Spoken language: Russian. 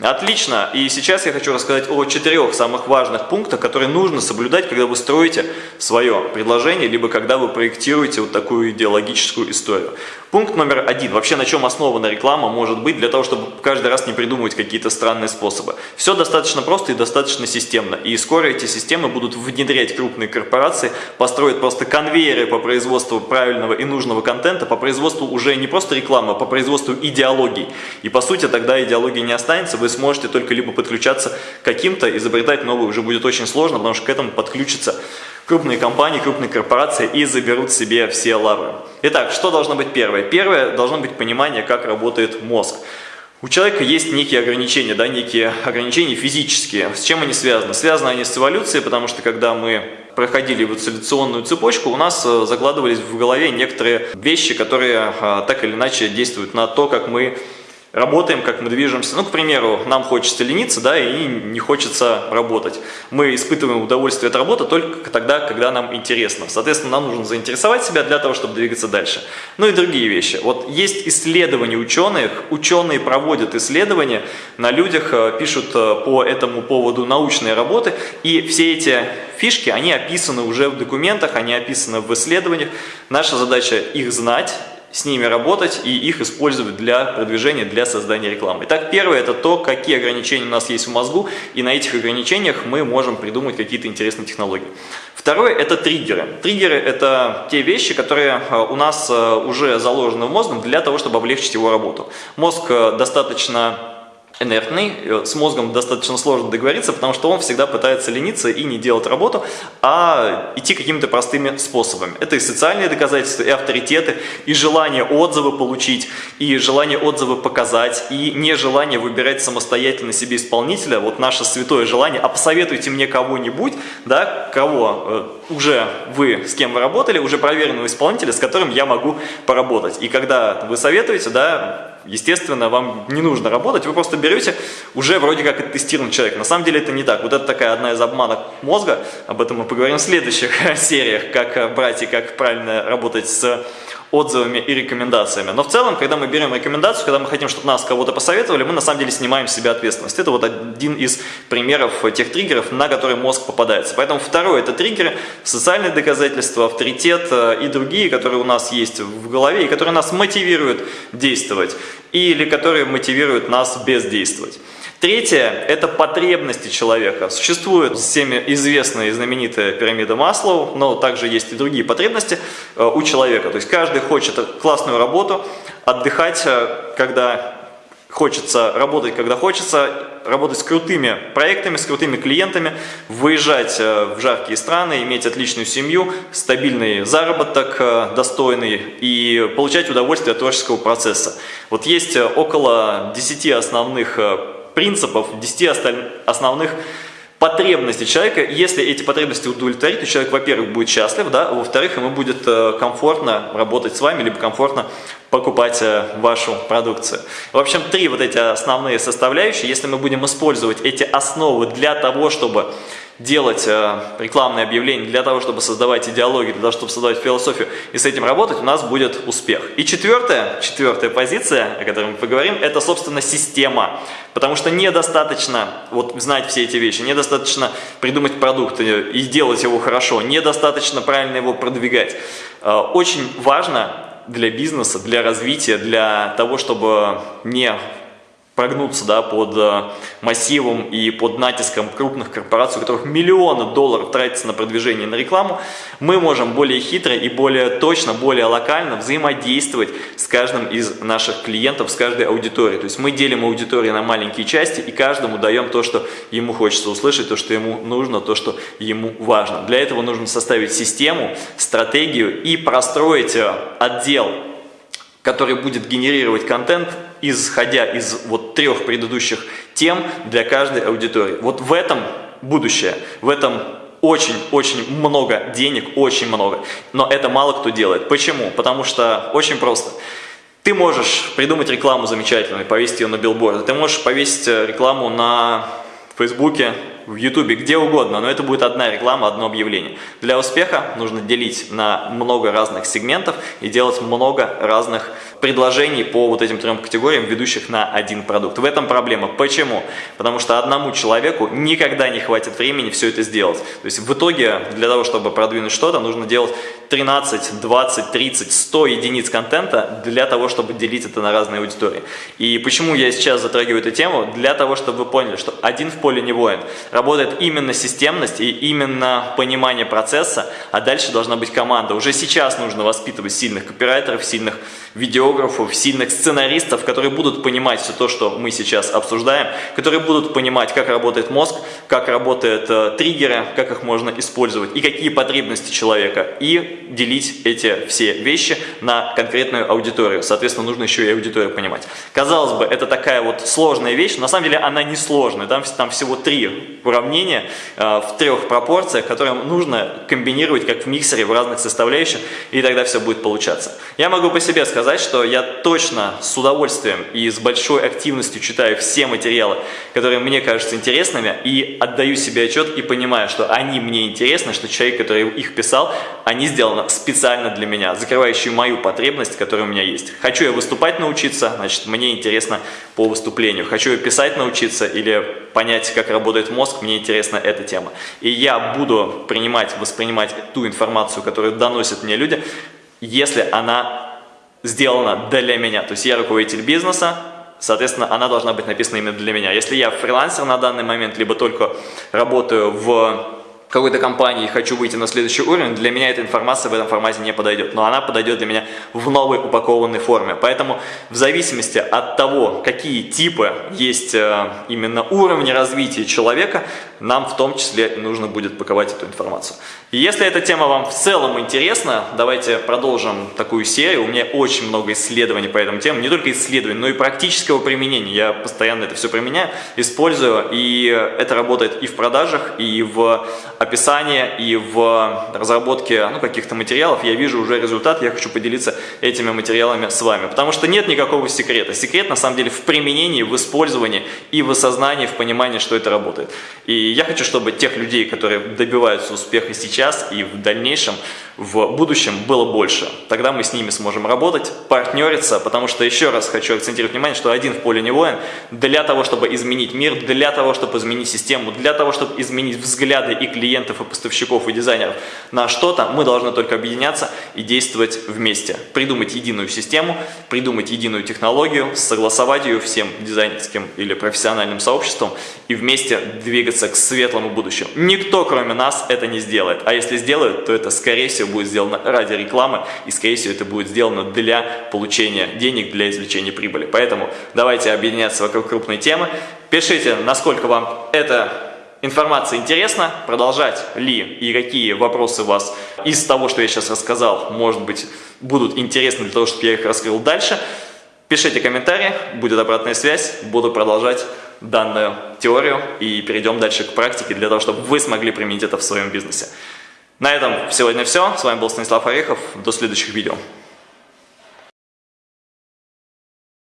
Отлично. И сейчас я хочу рассказать о четырех самых важных пунктах, которые нужно соблюдать, когда вы строите свое предложение, либо когда вы проектируете вот такую идеологическую историю. Пункт номер один. Вообще на чем основана реклама может быть для того, чтобы каждый раз не придумывать какие-то странные способы. Все достаточно просто и достаточно системно. И скоро эти системы будут внедрять крупные корпорации, построят просто конвейеры по производству правильного и нужного контента, по производству уже не просто рекламы, а по производству идеологий. И по сути тогда идеологии не останется, вы сможете только либо подключаться к каким-то, изобретать новые уже будет очень сложно, потому что к этому подключатся крупные компании, крупные корпорации и заберут себе все лавры. Итак, что должно быть первое? Первое должно быть понимание, как работает мозг. У человека есть некие ограничения, да, некие ограничения физические. С чем они связаны? Связаны они с эволюцией, потому что когда мы проходили эволюционную цепочку, у нас э, закладывались в голове некоторые вещи, которые э, так или иначе действуют на то, как мы работаем, как мы движемся. Ну, к примеру, нам хочется лениться, да, и не хочется работать. Мы испытываем удовольствие от работы только тогда, когда нам интересно. Соответственно, нам нужно заинтересовать себя для того, чтобы двигаться дальше. Ну и другие вещи. Вот есть исследования ученых, ученые проводят исследования на людях, э, пишут э, по этому поводу научные работы, и все эти фишки, они описаны уже в документах, они описаны в исследованиях. Наша задача их знать, с ними работать и их использовать для продвижения, для создания рекламы. Итак, первое это то, какие ограничения у нас есть в мозгу, и на этих ограничениях мы можем придумать какие-то интересные технологии. Второе это триггеры. Триггеры это те вещи, которые э, у нас э, уже заложены в мозгом для того, чтобы облегчить его работу. Мозг э, достаточно инертный, э, с мозгом достаточно сложно договориться, потому что он всегда пытается лениться и не делать работу, а идти какими-то простыми способами. Это и социальные доказательства, и авторитеты, и желание отзывы получить, и желание отзывы показать, и нежелание выбирать самостоятельно себе исполнителя. Вот наше святое желание, а посоветуйте мне кого-нибудь, да, кого э, уже вы, с кем вы работали, уже проверенного исполнителя, с которым я могу поработать. И когда вы советуете, да, естественно, вам не нужно работать, вы просто берете уже вроде как тестированный человек. На самом деле это не так. Вот это такая одна из обманок мозга, об этом мы поговорим в следующих сериях, как брать и как правильно работать с отзывами и рекомендациями. Но в целом, когда мы берем рекомендацию, когда мы хотим, чтобы нас кого-то посоветовали, мы на самом деле снимаем с себя ответственность. Это вот один из примеров тех триггеров, на которые мозг попадается. Поэтому второе – это триггеры, социальные доказательства, авторитет э, и другие, которые у нас есть в голове и которые нас мотивируют действовать или которые мотивируют нас бездействовать. Третье – это потребности человека. Существует всеми известная и знаменитая пирамида Маслоу, но также есть и другие потребности э, у человека. То есть каждый хочет классную работу, отдыхать, э, когда хочется, работать, когда хочется, работать с крутыми проектами, с крутыми клиентами, выезжать э, в жаркие страны, иметь отличную семью, стабильный заработок достойный и получать удовольствие от творческого процесса. Вот есть около 10 основных принципов, 10 основных потребностей человека. Если эти потребности удовлетворить, то человек, во-первых, будет счастлив, да, а во-вторых, ему будет э, комфортно работать с вами, либо комфортно покупать э, вашу продукцию. В общем, три вот эти основные составляющие. Если мы будем использовать эти основы для того, чтобы делать э, рекламные объявления для того, чтобы создавать идеологию, для того, чтобы создавать философию и с этим работать, у нас будет успех. И четвертая, четвертая позиция, о которой мы поговорим, это, собственно, система. Потому что недостаточно вот, знать все эти вещи, недостаточно придумать продукт и делать его хорошо, недостаточно правильно его продвигать. Э, очень важно для бизнеса, для развития, для того, чтобы не прогнуться да, под э, массивом и под натиском крупных корпораций, у которых миллионы долларов тратятся на продвижение на рекламу, мы можем более хитро и более точно, более локально взаимодействовать с каждым из наших клиентов, с каждой аудиторией. То есть мы делим аудиторию на маленькие части и каждому даем то, что ему хочется услышать, то, что ему нужно, то, что ему важно. Для этого нужно составить систему, стратегию и простроить э, отдел, который будет генерировать контент исходя из вот трех предыдущих тем для каждой аудитории. Вот в этом будущее, в этом очень-очень много денег, очень много. Но это мало кто делает. Почему? Потому что очень просто. Ты можешь придумать рекламу замечательную, повесить ее на билборд. Ты можешь повесить э, рекламу на Фейсбуке, в YouTube, где угодно, но это будет одна реклама, одно объявление. Для успеха нужно делить на много разных сегментов и делать много разных предложений по вот этим трем категориям, ведущих на один продукт. В этом проблема. Почему? Потому что одному человеку никогда не хватит времени все это сделать. То есть в итоге для того, чтобы продвинуть что-то, нужно делать 13, 20, 30, 100 единиц контента для того, чтобы делить это на разные аудитории. И почему я сейчас затрагиваю эту тему? Для того, чтобы вы поняли, что один в поле не воин. Работает именно системность и именно понимание процесса, а дальше должна быть команда. Уже сейчас нужно воспитывать сильных копирайтеров, сильных видеографов, сильных сценаристов, которые будут понимать все то, что мы сейчас обсуждаем, которые будут понимать, как работает мозг, как работают э, триггеры, как их можно использовать и какие потребности человека, и делить эти все вещи на конкретную аудиторию. Соответственно, нужно еще и аудиторию понимать. Казалось бы, это такая вот сложная вещь, на самом деле она не сложная. Там, там всего три уравнения э, в трех пропорциях, которые нужно комбинировать как в миксере в разных составляющих, и тогда все будет получаться. Я могу по себе сказать, сказать, что я точно с удовольствием и с большой активностью читаю все материалы, которые мне кажутся интересными, и отдаю себе отчет и понимаю, что они мне интересны, что человек, который их писал, они сделаны специально для меня, закрывающие мою потребность, которая у меня есть. Хочу я выступать научиться, значит, мне интересно по выступлению. Хочу я писать научиться или понять, как работает мозг, мне интересна эта тема. И я буду принимать, воспринимать ту информацию, которую доносят мне люди, если она сделана для меня. То есть я руководитель бизнеса, соответственно, она должна быть написана именно для меня. Если я фрилансер на данный момент, либо только работаю в какой-то компании хочу выйти на следующий уровень, для меня эта информация в этом формате не подойдет. Но она подойдет для меня в новой упакованной форме. Поэтому в зависимости от того, какие типы есть э, именно уровни развития человека, нам в том числе нужно будет паковать эту информацию. И если эта тема вам в целом интересна, давайте продолжим такую серию. У меня очень много исследований по этому теме, не только исследований, но и практического применения. Я постоянно это все применяю, использую, и это работает и в продажах, и в описании, и в разработке ну, каких-то материалов. Я вижу уже результат, я хочу поделиться этими материалами с вами, потому что нет никакого секрета. Секрет на самом деле в применении, в использовании и в осознании, в понимании, что это работает. И я хочу, чтобы тех людей, которые добиваются успеха сейчас и в дальнейшем, в будущем было больше. Тогда мы с ними сможем работать, партнериться, потому что еще раз хочу акцентировать внимание, что один в поле не воин. Для того, чтобы изменить мир, для того, чтобы изменить систему, для того, чтобы изменить взгляды и клиентов, и поставщиков, и дизайнеров на что-то, мы должны только объединяться и действовать вместе. Придумать единую систему, придумать единую технологию, согласовать ее всем дизайнерским или профессиональным сообществом и вместе двигаться к светлому будущему. Никто, кроме нас, это не сделает. А если сделают, то это, скорее всего, будет сделано ради рекламы, и, скорее всего, это будет сделано для получения денег, для извлечения прибыли. Поэтому давайте объединяться вокруг крупной темы. Пишите, насколько вам эта информация интересна, продолжать ли и какие вопросы у вас из того, что я сейчас рассказал, может быть, будут интересны для того, чтобы я их раскрыл дальше. Пишите комментарии, будет обратная связь, буду продолжать данную теорию и перейдем дальше к практике для того, чтобы вы смогли применить это в своем бизнесе. На этом сегодня все. С вами был Станислав Орехов. До следующих видео.